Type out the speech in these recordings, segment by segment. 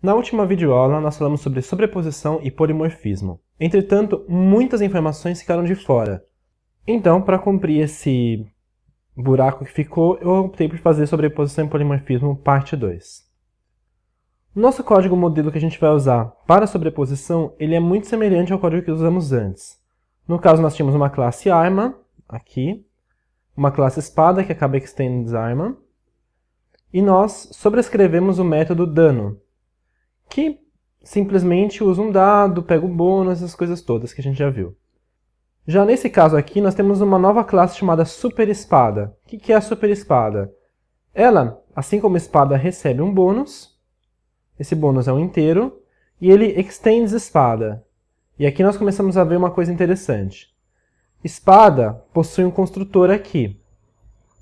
Na última videoaula, nós falamos sobre sobreposição e polimorfismo. Entretanto, muitas informações ficaram de fora. Então, para cumprir esse buraco que ficou, eu optei por fazer sobreposição e polimorfismo parte 2. O nosso código modelo que a gente vai usar para sobreposição, ele é muito semelhante ao código que usamos antes. No caso, nós tínhamos uma classe arma, aqui, uma classe espada, que acaba extends arma, e nós sobrescrevemos o método dano, que simplesmente usa um dado, pega o bônus, essas coisas todas que a gente já viu. Já nesse caso aqui, nós temos uma nova classe chamada Super Espada. O que é a Super Espada? Ela, assim como a espada, recebe um bônus, esse bônus é um inteiro, e ele extends espada. E aqui nós começamos a ver uma coisa interessante. Espada possui um construtor aqui.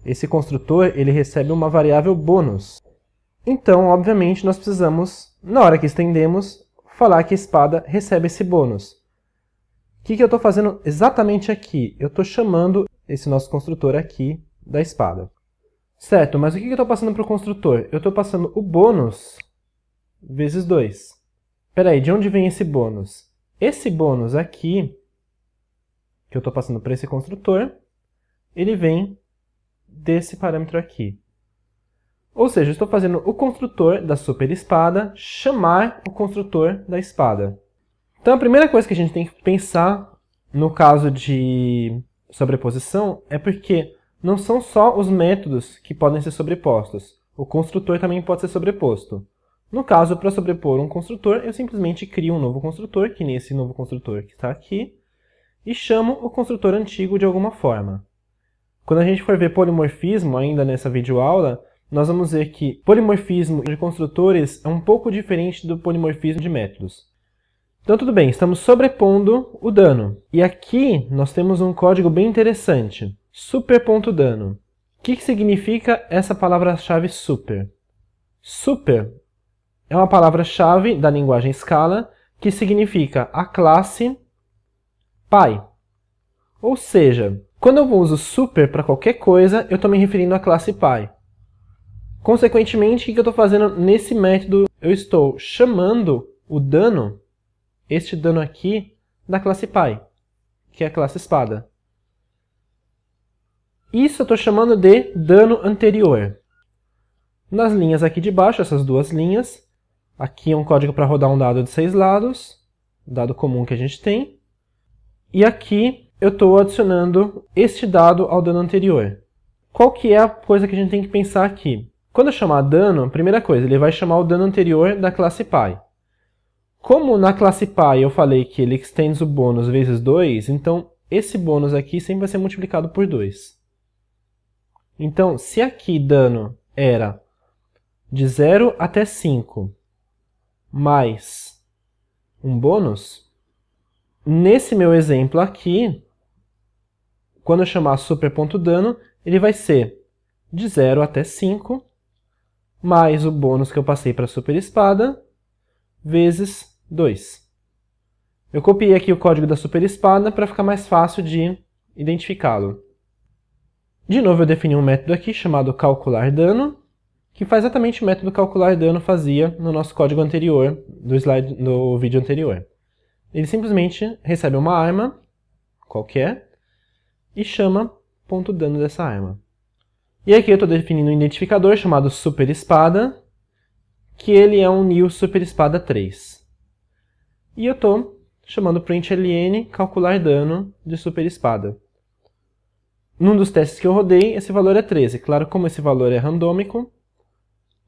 Esse construtor ele recebe uma variável bônus. Então, obviamente, nós precisamos, na hora que estendemos, falar que a espada recebe esse bônus. O que, que eu estou fazendo exatamente aqui? Eu estou chamando esse nosso construtor aqui da espada. Certo, mas o que, que eu estou passando para o construtor? Eu estou passando o bônus vezes 2. Espera aí, de onde vem esse bônus? Esse bônus aqui, que eu estou passando para esse construtor, ele vem desse parâmetro aqui. Ou seja, estou fazendo o construtor da super espada chamar o construtor da espada. Então a primeira coisa que a gente tem que pensar no caso de sobreposição é porque não são só os métodos que podem ser sobrepostos. O construtor também pode ser sobreposto. No caso, para sobrepor um construtor, eu simplesmente crio um novo construtor, que nem esse novo construtor que está aqui, e chamo o construtor antigo de alguma forma. Quando a gente for ver polimorfismo, ainda nessa videoaula, nós vamos ver que polimorfismo de construtores é um pouco diferente do polimorfismo de métodos. Então tudo bem, estamos sobrepondo o dano. E aqui nós temos um código bem interessante, super.dano. O que, que significa essa palavra-chave super? Super é uma palavra-chave da linguagem Scala que significa a classe pi. Ou seja, quando eu uso super para qualquer coisa, eu estou me referindo à classe pi. Consequentemente, o que eu estou fazendo nesse método? Eu estou chamando o dano, este dano aqui, da classe pi, que é a classe espada. Isso eu estou chamando de dano anterior. Nas linhas aqui de baixo, essas duas linhas, aqui é um código para rodar um dado de seis lados, dado comum que a gente tem, e aqui eu estou adicionando este dado ao dano anterior. Qual que é a coisa que a gente tem que pensar aqui? Quando eu chamar dano, primeira coisa, ele vai chamar o dano anterior da classe pi. Como na classe pi eu falei que ele extends o bônus vezes 2, então esse bônus aqui sempre vai ser multiplicado por 2. Então, se aqui dano era de 0 até 5 mais um bônus, nesse meu exemplo aqui, quando eu chamar super.dano, ele vai ser de 0 até 5 mais o bônus que eu passei para a super espada, vezes 2. Eu copiei aqui o código da super espada para ficar mais fácil de identificá-lo. De novo, eu defini um método aqui chamado calcular dano, que faz exatamente o método calcular dano fazia no nosso código anterior, do slide, no vídeo anterior. Ele simplesmente recebe uma arma, qualquer, e chama ponto dano dessa arma. E aqui eu estou definindo um identificador chamado super espada, que ele é um new super espada 3. E eu estou chamando println calcular dano de super espada. Num dos testes que eu rodei, esse valor é 13. Claro, como esse valor é randômico,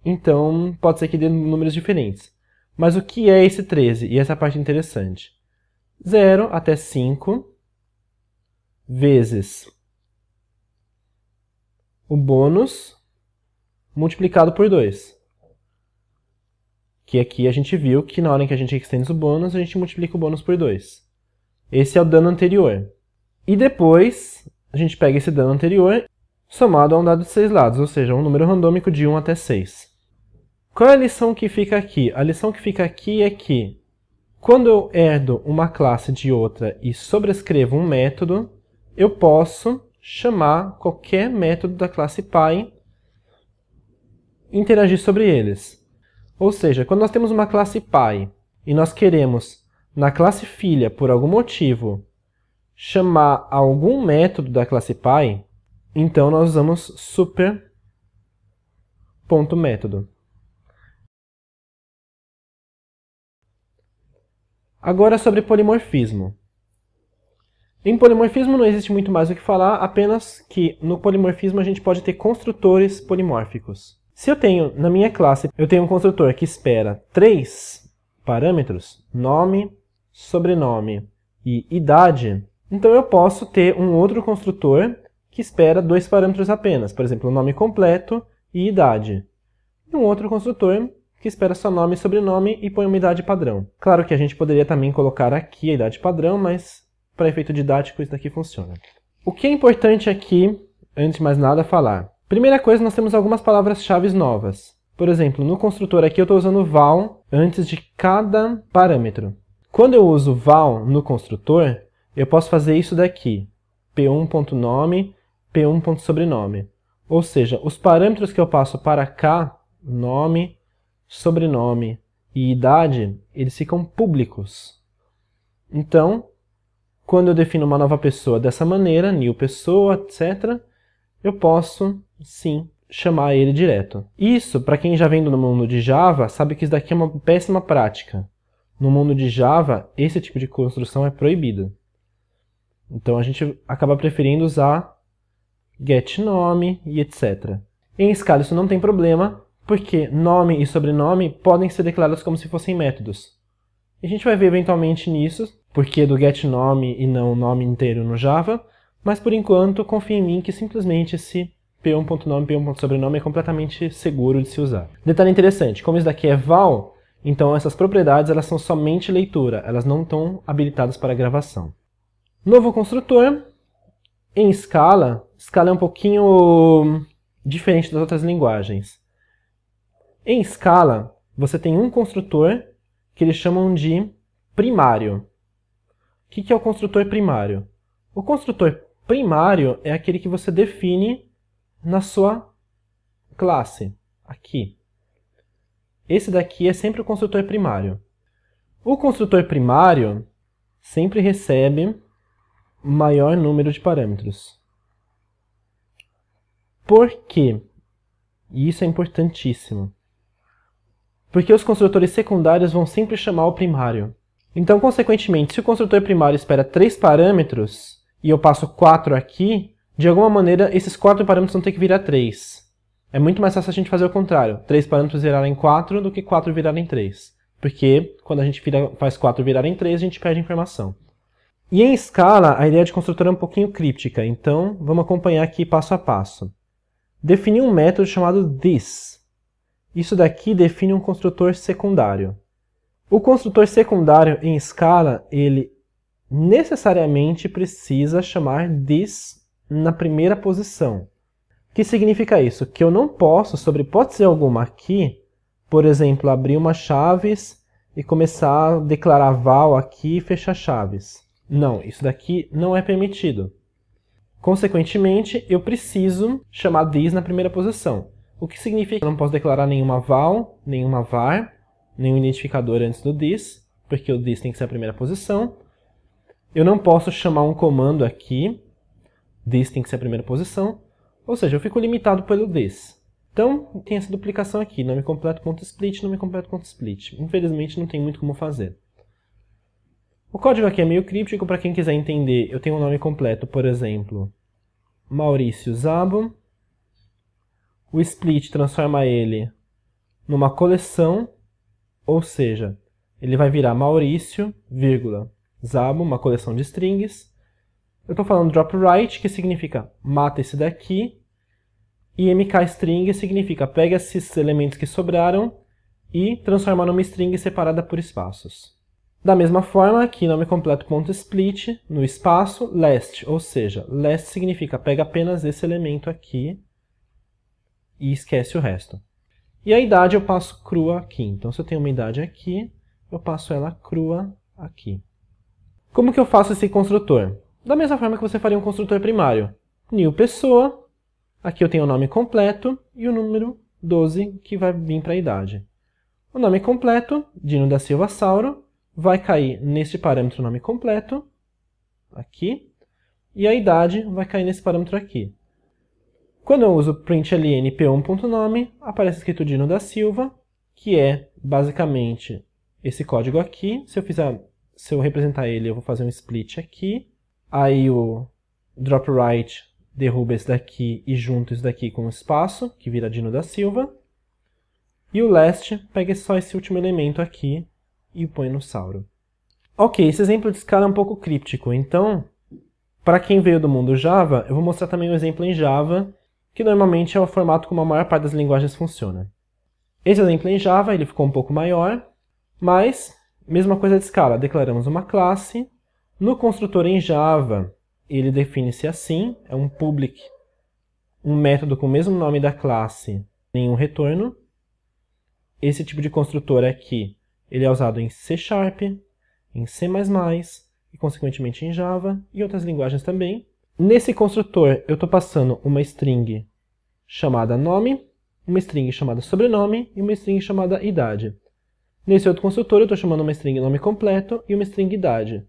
então pode ser que dê números diferentes. Mas o que é esse 13? E essa é parte interessante. 0 até 5 vezes o bônus multiplicado por 2. Que aqui a gente viu que na hora que a gente extende o bônus, a gente multiplica o bônus por 2. Esse é o dano anterior. E depois, a gente pega esse dano anterior somado a um dado de 6 lados, ou seja, um número randômico de 1 até 6. Qual é a lição que fica aqui? A lição que fica aqui é que, quando eu herdo uma classe de outra e sobrescrevo um método, eu posso chamar qualquer método da classe Py interagir sobre eles. Ou seja, quando nós temos uma classe pai e nós queremos, na classe filha, por algum motivo, chamar algum método da classe pai, então nós usamos super.método. Agora sobre polimorfismo. Em polimorfismo não existe muito mais o que falar, apenas que no polimorfismo a gente pode ter construtores polimórficos. Se eu tenho, na minha classe, eu tenho um construtor que espera três parâmetros, nome, sobrenome e idade, então eu posso ter um outro construtor que espera dois parâmetros apenas, por exemplo, nome completo e idade. E um outro construtor que espera só nome e sobrenome e põe uma idade padrão. Claro que a gente poderia também colocar aqui a idade padrão, mas para efeito didático isso daqui funciona. O que é importante aqui, antes de mais nada, falar. Primeira coisa, nós temos algumas palavras-chave novas. Por exemplo, no construtor aqui eu estou usando val antes de cada parâmetro. Quando eu uso val no construtor, eu posso fazer isso daqui, p1.nome, p1.sobrenome. Ou seja, os parâmetros que eu passo para cá, nome, sobrenome e idade, eles ficam públicos. Então, quando eu defino uma nova pessoa dessa maneira, new pessoa, etc., eu posso, sim, chamar ele direto. Isso, para quem já vem do mundo de Java, sabe que isso daqui é uma péssima prática. No mundo de Java, esse tipo de construção é proibido. Então a gente acaba preferindo usar getNome e etc. Em Scala isso não tem problema, porque nome e sobrenome podem ser declarados como se fossem métodos. A gente vai ver eventualmente nisso, porque do getNome e não nome inteiro no Java, mas por enquanto confie em mim que simplesmente esse p1.nome e p1.sobrenome é completamente seguro de se usar. Detalhe interessante, como isso daqui é val, então essas propriedades elas são somente leitura, elas não estão habilitadas para gravação. Novo construtor, em Scala, Scala é um pouquinho diferente das outras linguagens. Em Scala, você tem um construtor que eles chamam de primário. O que é o construtor primário? O construtor primário é aquele que você define na sua classe, aqui. Esse daqui é sempre o construtor primário. O construtor primário sempre recebe maior número de parâmetros. Por quê? E isso é importantíssimo porque os construtores secundários vão sempre chamar o primário. Então, consequentemente, se o construtor primário espera 3 parâmetros, e eu passo 4 aqui, de alguma maneira esses 4 parâmetros vão ter que virar 3. É muito mais fácil a gente fazer o contrário, 3 parâmetros virarem 4 do que 4 virarem 3. Porque quando a gente vira, faz 4 virarem 3, a gente perde informação. E em escala, a ideia de construtor é um pouquinho críptica, então vamos acompanhar aqui passo a passo. Definir um método chamado this, isso daqui define um construtor secundário. O construtor secundário em escala, ele necessariamente precisa chamar this na primeira posição. O que significa isso? Que eu não posso, sobre hipótese alguma aqui, por exemplo, abrir uma chaves e começar a declarar val aqui e fechar chaves. Não, isso daqui não é permitido. Consequentemente, eu preciso chamar this na primeira posição. O que significa que eu não posso declarar nenhuma val, nenhuma var, nenhum identificador antes do this, porque o this tem que ser a primeira posição. Eu não posso chamar um comando aqui, this tem que ser a primeira posição, ou seja, eu fico limitado pelo this. Então, tem essa duplicação aqui, nome completo.split, nome completo.split. Infelizmente, não tem muito como fazer. O código aqui é meio críptico, para quem quiser entender, eu tenho um nome completo, por exemplo, Maurício Zabo, o split transforma ele numa coleção, ou seja, ele vai virar Maurício, vírgula, Zabo, uma coleção de strings. Eu estou falando drop right, que significa mata esse daqui, e mkstring significa pega esses elementos que sobraram e transforma numa string separada por espaços. Da mesma forma, aqui nome completo.split, no espaço, last, ou seja, last significa pega apenas esse elemento aqui e esquece o resto. E a idade eu passo crua aqui. Então, se eu tenho uma idade aqui, eu passo ela crua aqui. Como que eu faço esse construtor? Da mesma forma que você faria um construtor primário. New pessoa, aqui eu tenho o nome completo e o número 12 que vai vir para a idade. O nome completo, Dino da Silva Sauro, vai cair neste parâmetro nome completo, aqui, e a idade vai cair nesse parâmetro aqui. Quando eu uso println p1.nome, aparece escrito Dino da Silva, que é basicamente esse código aqui. Se eu fizer, se eu representar ele, eu vou fazer um split aqui. Aí o drop right derruba esse daqui e junta isso daqui com um espaço, que vira Dino da Silva. E o last pega só esse último elemento aqui e põe no Sauro. Ok, esse exemplo de escala é um pouco críptico, então, para quem veio do mundo Java, eu vou mostrar também um exemplo em Java que normalmente é o formato como a maior parte das linguagens funciona. Esse exemplo em Java ele ficou um pouco maior, mas mesma coisa de escala, declaramos uma classe, no construtor em Java ele define-se assim, é um public, um método com o mesmo nome da classe, nenhum retorno. Esse tipo de construtor aqui ele é usado em C Sharp, em C++ e consequentemente em Java e outras linguagens também. Nesse construtor, eu estou passando uma string chamada nome, uma string chamada sobrenome e uma string chamada idade. Nesse outro construtor, eu estou chamando uma string nome completo e uma string idade.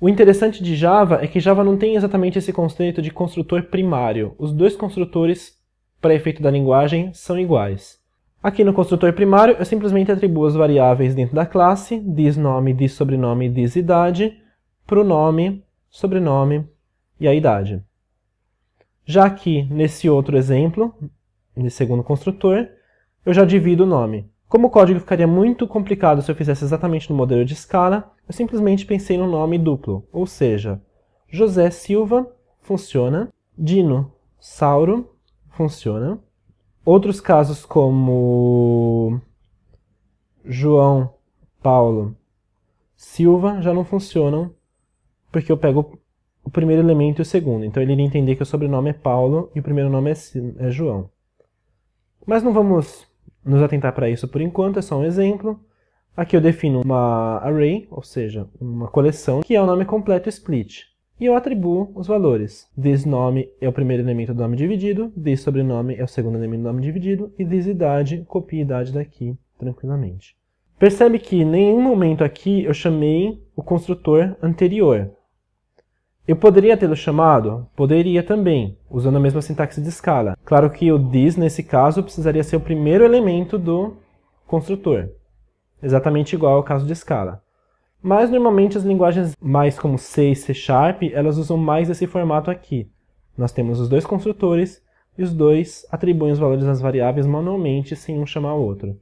O interessante de Java é que Java não tem exatamente esse conceito de construtor primário. Os dois construtores, para efeito da linguagem, são iguais. Aqui no construtor primário, eu simplesmente atribuo as variáveis dentro da classe, thisNome, thisSobrenome e thisIdade, para o nome, sobrenome e a idade. Já aqui, nesse outro exemplo, nesse segundo construtor, eu já divido o nome. Como o código ficaria muito complicado se eu fizesse exatamente no modelo de escala, eu simplesmente pensei no nome duplo, ou seja, José Silva funciona, Dino Sauro funciona. Outros casos como João Paulo Silva já não funcionam, porque eu pego o primeiro elemento e o segundo. Então ele iria entender que o sobrenome é Paulo e o primeiro nome é, é João. Mas não vamos nos atentar para isso por enquanto, é só um exemplo. Aqui eu defino uma array, ou seja, uma coleção, que é o nome completo split. E eu atribuo os valores. This nome é o primeiro elemento do nome dividido, this sobrenome é o segundo elemento do nome dividido, e this idade, copia idade daqui tranquilamente. Percebe que em nenhum momento aqui eu chamei o construtor anterior. Eu poderia tê-lo chamado? Poderia também, usando a mesma sintaxe de escala. Claro que o this, nesse caso, precisaria ser o primeiro elemento do construtor. Exatamente igual ao caso de escala. Mas normalmente as linguagens mais como C e C Sharp, elas usam mais esse formato aqui. Nós temos os dois construtores e os dois atribuem os valores das variáveis manualmente sem um chamar o outro.